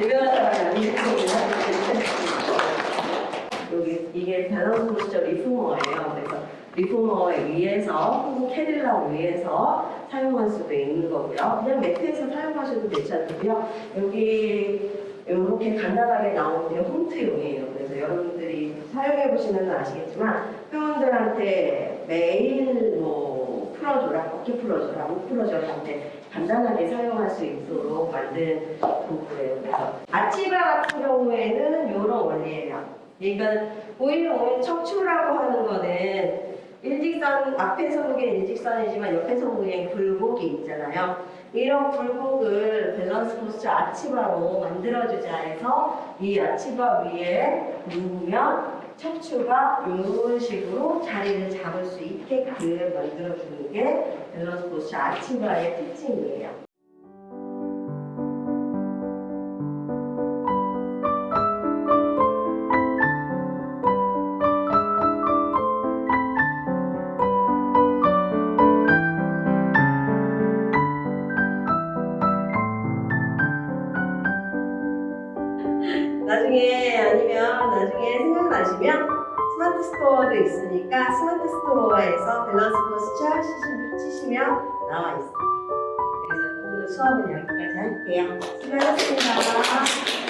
유명한 사람이 때문에 여기 이게 Balance Posture reformer예요. 그래서 reformer 위에서 혹은 캐딜라고 위해서 사용할 수도 있는 거고요. 그냥 매트에서 사용하셔도 괜찮고요. 여기 이렇게 간단하게 나오는 게 홈트용이에요. 그래서 여러분들이 사용해 보시면 아시겠지만 회원들한테 매일 뭐풀 어줘라, 어깨 풀어줘라, 목 풀어줘라 한테 간단하게 사용할 수 있도록 만든 도구예요. 그래서 arch bar 같은 경우에는 이런 원리예요. 그러니까 오히려 오히려 척추라고 하는 거는 일직선 앞에서는 일직선이지만 옆에서는 굴곡이 있잖아요. 이런 굴곡을 Balance Posture arch bar로 만들어주자 해서 이 arch bar 위에 누우면 척추가 이런 식으로 자리를 잡을 수 있게끔 만들어주는 게 Balance Posture arch bar의 특징이에요. 나중에 아니면 나중에 생각나시면 Smart Store도 있으니까 Smart Store에서 Balance Posture 치시면 나와 있어요. 그래서 오늘 수업은 여기까지 할게요. 수고하셨습니다.